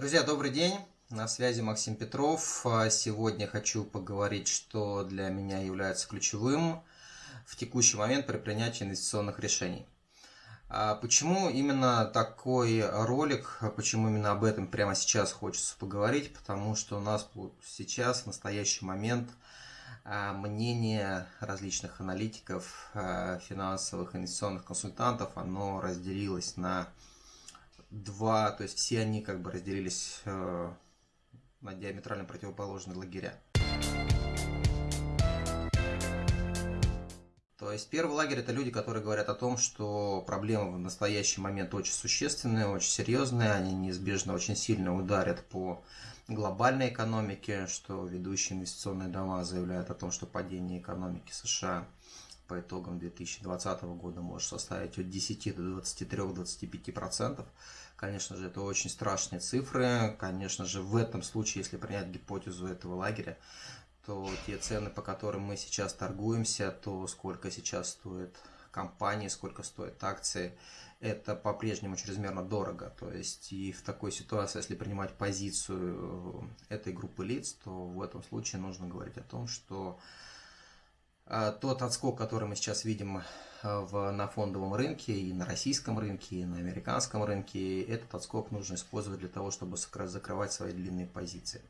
Друзья, добрый день. На связи Максим Петров. А сегодня хочу поговорить, что для меня является ключевым в текущий момент при принятии инвестиционных решений. А почему именно такой ролик, почему именно об этом прямо сейчас хочется поговорить? Потому что у нас сейчас, в настоящий момент, а, мнение различных аналитиков, финансовых инвестиционных консультантов, оно разделилось на два, то есть все они как бы разделились э, на диаметрально противоположные лагеря. То есть первый лагерь это люди, которые говорят о том, что проблемы в настоящий момент очень существенные, очень серьезные, они неизбежно очень сильно ударят по глобальной экономике, что ведущие инвестиционные дома заявляют о том, что падение экономики США по итогам 2020 года может составить от 10 до 23-25%. Конечно же, это очень страшные цифры. Конечно же, в этом случае, если принять гипотезу этого лагеря, то те цены, по которым мы сейчас торгуемся, то сколько сейчас стоит компании, сколько стоят акции, это по-прежнему чрезмерно дорого. То есть и в такой ситуации, если принимать позицию этой группы лиц, то в этом случае нужно говорить о том, что тот отскок, который мы сейчас видим э, в, на фондовом рынке, и на российском рынке, и на американском рынке, этот отскок нужно использовать для того, чтобы закрывать свои длинные позиции.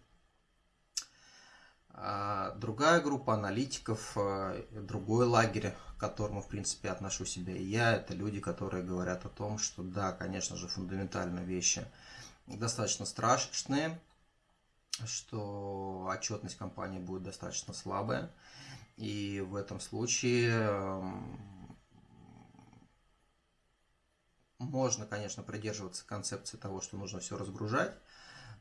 А другая группа аналитиков, другой лагерь, к которому, в принципе, отношу себя и я, это люди, которые говорят о том, что да, конечно же, фундаментально вещи достаточно страшные, что отчетность компании будет достаточно слабая, и в этом случае эм, можно, конечно, придерживаться концепции того, что нужно все разгружать,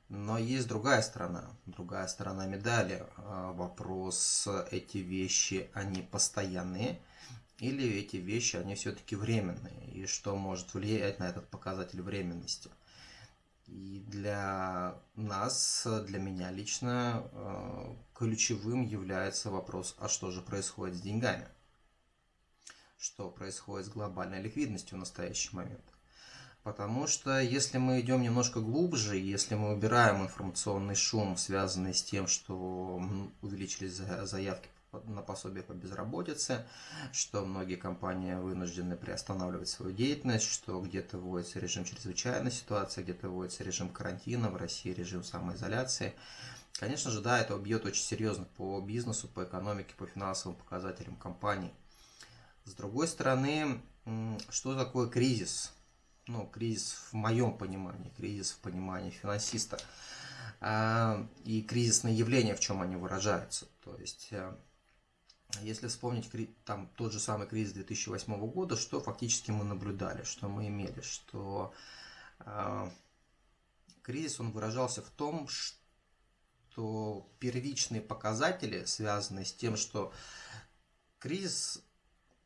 но есть другая сторона, другая сторона медали. Э, вопрос, эти вещи, они постоянные, или эти вещи, они все-таки временные, и что может влиять на этот показатель временности. И для нас, для меня лично, э, ключевым является вопрос, а что же происходит с деньгами? Что происходит с глобальной ликвидностью в настоящий момент? Потому что если мы идем немножко глубже, если мы убираем информационный шум, связанный с тем, что увеличились заявки на пособие по безработице, что многие компании вынуждены приостанавливать свою деятельность, что где-то вводится режим чрезвычайной ситуации, где-то вводится режим карантина, в России режим самоизоляции. Конечно же, да, это убьет очень серьезно по бизнесу, по экономике, по финансовым показателям компаний. С другой стороны, что такое кризис? Ну, кризис в моем понимании, кризис в понимании финансиста. А, и кризисные явления, в чем они выражаются. То есть э, если вспомнить там, тот же самый кризис 2008 года, что фактически мы наблюдали, что мы имели, что э, кризис он выражался в том, что первичные показатели связаны с тем, что кризис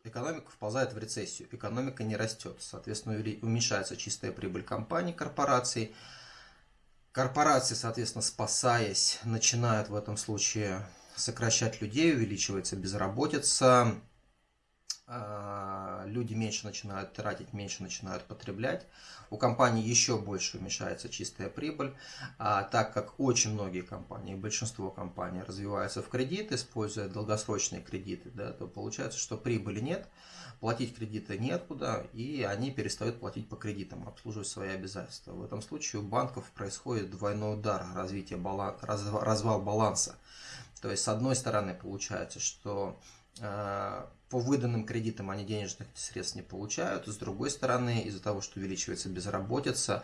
экономика вползает в рецессию, экономика не растет, соответственно уменьшается чистая прибыль компаний, корпораций, корпорации, соответственно, спасаясь, начинают в этом случае сокращать людей, увеличивается безработица, люди меньше начинают тратить, меньше начинают потреблять. У компаний еще больше уменьшается чистая прибыль, а так как очень многие компании, большинство компаний развиваются в кредит, используя долгосрочные кредиты, да, то получается, что прибыли нет, платить кредиты неоткуда, и они перестают платить по кредитам, обслуживать свои обязательства. В этом случае у банков происходит двойной удар, развитие баланс, развал баланса. То есть, с одной стороны, получается, что э, по выданным кредитам они денежных средств не получают, с другой стороны, из-за того, что увеличивается безработица,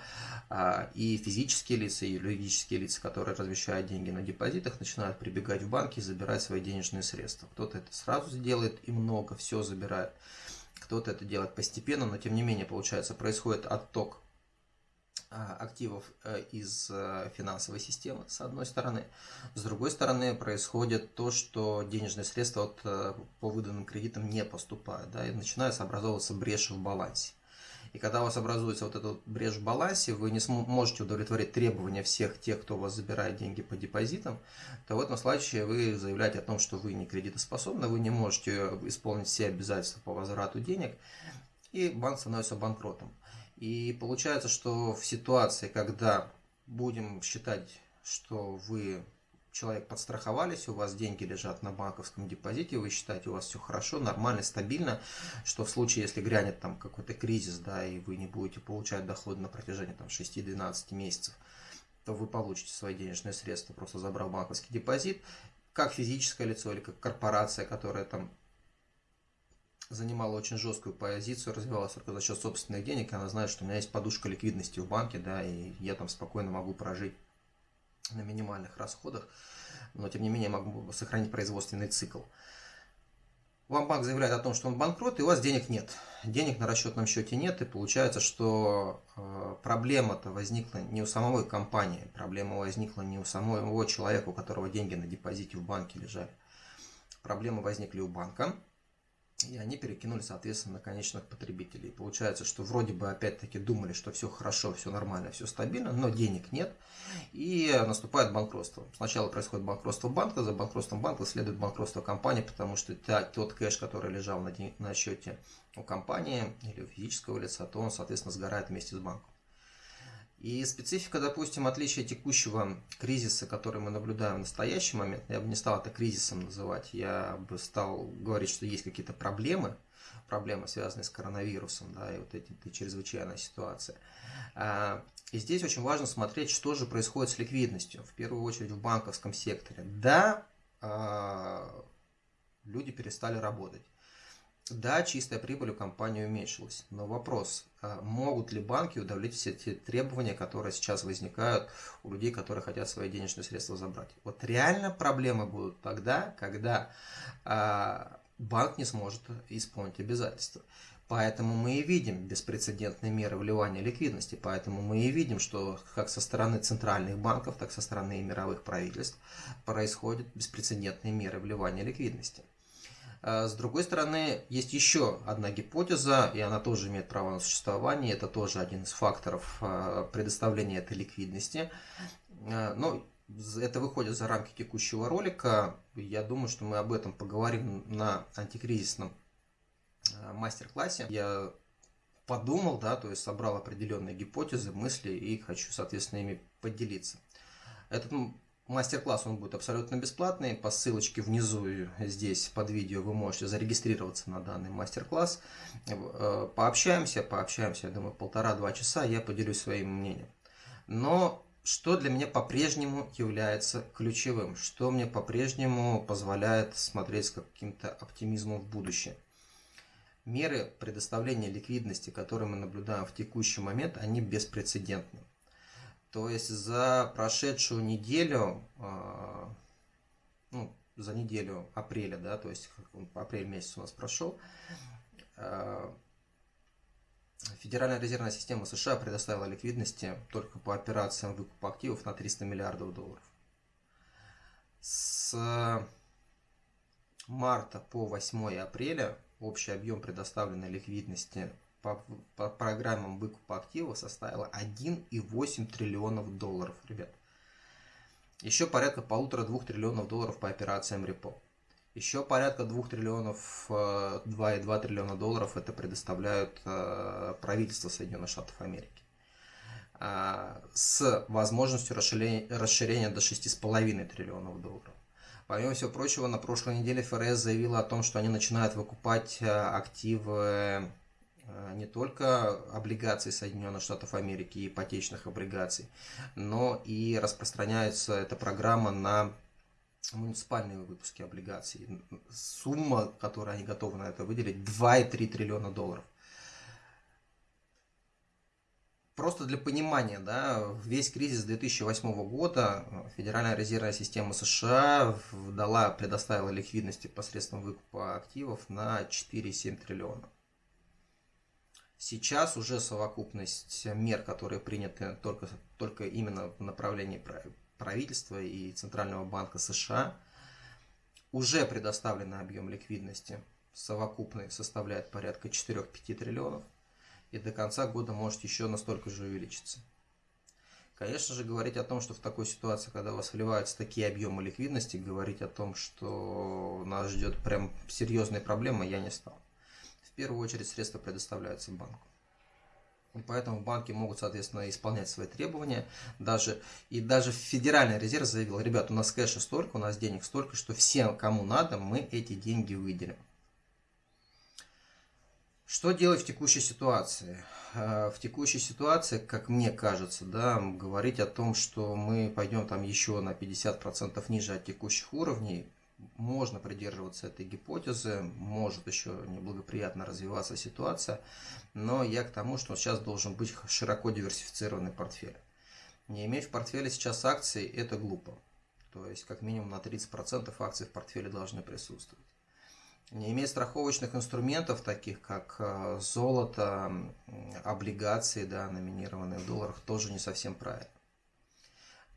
э, и физические лица, и юридические лица, которые размещают деньги на депозитах, начинают прибегать в банки и забирать свои денежные средства. Кто-то это сразу сделает и много, все забирает. Кто-то это делает постепенно, но тем не менее, получается, происходит отток а, активов э, из э, финансовой системы, с одной стороны. С другой стороны, происходит то, что денежные средства от, э, по выданным кредитам не поступают, да, и начинается образовываться брешь в балансе. И когда у вас образуется вот эта брешь в балансе, вы не можете удовлетворить требования всех тех, кто у вас забирает деньги по депозитам, то в этом случае вы заявляете о том, что вы не кредитоспособны, вы не можете исполнить все обязательства по возврату денег, и банк становится банкротом. И получается, что в ситуации, когда будем считать, что вы человек подстраховались, у вас деньги лежат на банковском депозите, вы считаете, у вас все хорошо, нормально, стабильно, что в случае, если грянет там какой-то кризис, да, и вы не будете получать доходы на протяжении там 6-12 месяцев, то вы получите свои денежные средства, просто забрав банковский депозит, как физическое лицо или как корпорация, которая там занимала очень жесткую позицию, развивалась только за счет собственных денег, она знает, что у меня есть подушка ликвидности в банке, да, и я там спокойно могу прожить на минимальных расходах, но тем не менее могу сохранить производственный цикл. Вам банк заявляет о том, что он банкрот, и у вас денег нет. Денег на расчетном счете нет, и получается, что э, проблема-то возникла не у самой компании, проблема возникла не у самого человека, у которого деньги на депозите в банке лежали. Проблемы возникли у банка, и они перекинули, соответственно, на конечных потребителей. Получается, что вроде бы опять-таки думали, что все хорошо, все нормально, все стабильно, но денег нет, и наступает банкротство. Сначала происходит банкротство банка, за банкротством банка следует банкротство компании, потому что тот кэш, который лежал на, на счете у компании или у физического лица, то он, соответственно, сгорает вместе с банком. И специфика, допустим, отличия текущего кризиса, который мы наблюдаем в настоящий момент, я бы не стал это кризисом называть, я бы стал говорить, что есть какие-то проблемы, проблемы, связанные с коронавирусом, да, и вот эти, чрезвычайная ситуация. А, и здесь очень важно смотреть, что же происходит с ликвидностью, в первую очередь в банковском секторе. Да, а, люди перестали работать. Да, чистая прибыль у компании уменьшилась, но вопрос, а могут ли банки удовлетворить все те требования, которые сейчас возникают у людей, которые хотят свои денежные средства забрать? Вот реально проблемы будут тогда, когда а, банк не сможет исполнить обязательства. Поэтому мы и видим беспрецедентные меры вливания ликвидности. Поэтому мы и видим, что как со стороны центральных банков, так со стороны мировых правительств происходят беспрецедентные меры вливания ликвидности. А, с другой стороны, есть еще одна гипотеза, и она тоже имеет право на существование. Это тоже один из факторов а, предоставления этой ликвидности. А, но это выходит за рамки текущего ролика. Я думаю, что мы об этом поговорим на антикризисном мастер-классе. Я подумал, да, то есть собрал определенные гипотезы, мысли и хочу, соответственно, ими поделиться. Этот Мастер-класс он будет абсолютно бесплатный. По ссылочке внизу здесь под видео вы можете зарегистрироваться на данный мастер-класс. Э, пообщаемся, пообщаемся, я думаю, полтора-два часа, я поделюсь своим мнением. Но что для меня по-прежнему является ключевым? Что мне по-прежнему позволяет смотреть с каким-то оптимизмом в будущее? Меры предоставления ликвидности, которые мы наблюдаем в текущий момент, они беспрецедентны. То есть за прошедшую неделю, а, ну, за неделю апреля, да, то есть апрель месяц у нас прошел, а, Федеральная резервная система США предоставила ликвидности только по операциям выкупа активов на 300 миллиардов долларов. С марта по 8 апреля общий объем предоставленной ликвидности по, по программам выкупа активов составила 1,8 триллионов долларов, ребят. Еще порядка полутора-двух триллионов долларов по операциям репо. Еще порядка 2 триллионов, 2,2 э, триллиона долларов это предоставляют э, правительство Соединенных Штатов Америки. А, с возможностью расширения, расширения до 6,5 триллионов долларов. Помимо всего прочего, на прошлой неделе ФРС заявила о том, что они начинают выкупать э, активы не только облигаций Соединенных Штатов Америки, ипотечных облигаций, но и распространяется эта программа на муниципальные выпуски облигаций. Сумма, которую они готовы на это выделить, 2,3 триллиона долларов. Просто для понимания, да, весь кризис 2008 года Федеральная резервная система США дала, предоставила ликвидности посредством выкупа активов на 4,7 триллиона. Сейчас уже совокупность мер, которые приняты только, только именно в направлении правительства и Центрального банка США, уже предоставленный объем ликвидности. Совокупный составляет порядка 4-5 триллионов, и до конца года может еще настолько же увеличиться. Конечно же, говорить о том, что в такой ситуации, когда у вас вливаются такие объемы ликвидности, говорить о том, что нас ждет прям серьезные проблемы, я не стал первую очередь средства предоставляются банку. Поэтому банки могут, соответственно, исполнять свои требования. Даже, и даже Федеральный резерв заявил, ребят, у нас кэша столько, у нас денег столько, что всем, кому надо, мы эти деньги выделим. Что делать в текущей ситуации? Э, в текущей ситуации, как мне кажется, да, говорить о том, что мы пойдем там еще на 50% ниже от текущих уровней, можно придерживаться этой гипотезы, может еще неблагоприятно развиваться ситуация, но я к тому, что сейчас должен быть широко диверсифицированный портфель. Не иметь в портфеле сейчас акций – это глупо. То есть, как минимум на 30% акций в портфеле должны присутствовать. Не иметь страховочных инструментов, таких как э, золото, облигации, да, номинированные в долларах, тоже не совсем правильно.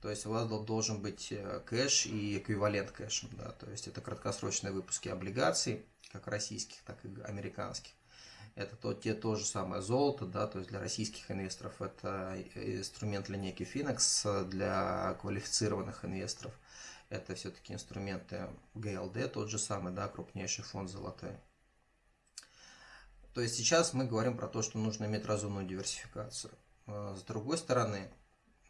То есть у вас должен быть э, кэш и эквивалент кэшем. Да? То есть это краткосрочные выпуски облигаций, как российских, так и американских. Это то, те то же самое золото, да, то есть для российских инвесторов это инструмент линейки Finex, для квалифицированных инвесторов это все-таки инструменты GLD, тот же самый, да, крупнейший фонд золотой. То есть сейчас мы говорим про то, что нужно иметь разумную диверсификацию. Э, с другой стороны,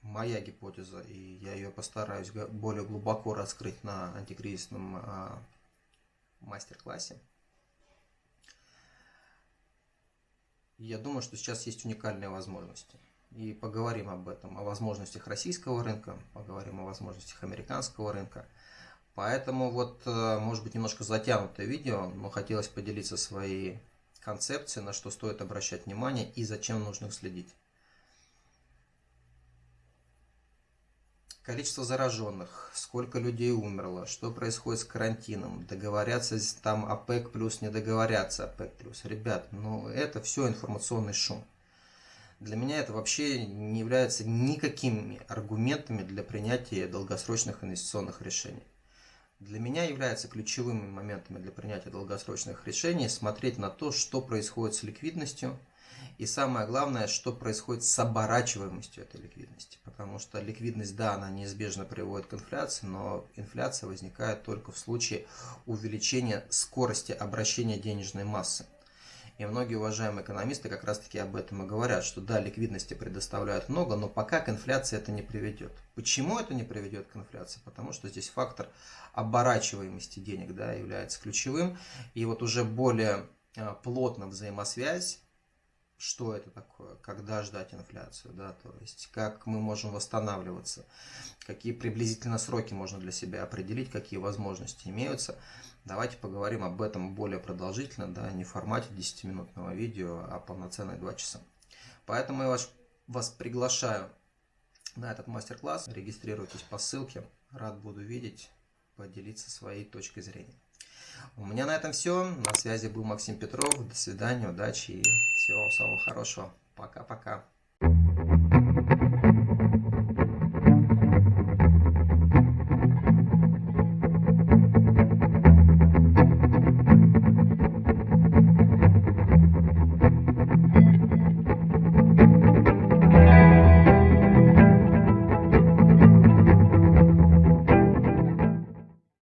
моя гипотеза, и я ее постараюсь более глубоко раскрыть на антикризисном а, мастер-классе. Я думаю, что сейчас есть уникальные возможности. И поговорим об этом, о возможностях российского рынка, поговорим о возможностях американского рынка. Поэтому вот, э, может быть, немножко затянутое видео, но хотелось поделиться своей концепцией, на что стоит обращать внимание и зачем нужно следить. Количество зараженных, сколько людей умерло, что происходит с карантином, договорятся там ОПЕК плюс, не договорятся ОПЕК плюс. Ребят, ну это все информационный шум. Для меня это вообще не является никакими аргументами для принятия долгосрочных инвестиционных решений. Для меня является ключевыми моментами для принятия долгосрочных решений смотреть на то, что происходит с ликвидностью – и самое главное, что происходит с оборачиваемостью этой ликвидности. Потому что ликвидность, да, она неизбежно приводит к инфляции, но инфляция возникает только в случае увеличения скорости обращения денежной массы. И многие уважаемые экономисты как раз таки об этом и говорят, что да, ликвидности предоставляют много, но пока к инфляции это не приведет. Почему это не приведет к инфляции? Потому что здесь фактор оборачиваемости денег да, является ключевым. И вот уже более а, плотно взаимосвязь что это такое, когда ждать инфляцию, да, то есть как мы можем восстанавливаться, какие приблизительно сроки можно для себя определить, какие возможности имеются. Давайте поговорим об этом более продолжительно, да, не в формате 10-минутного видео, а полноценные 2 часа. Поэтому я вас, вас приглашаю на этот мастер-класс. Регистрируйтесь по ссылке. Рад буду видеть, поделиться своей точкой зрения. У меня на этом все. На связи был Максим Петров. До свидания, удачи и всего самого хорошего. Пока-пока.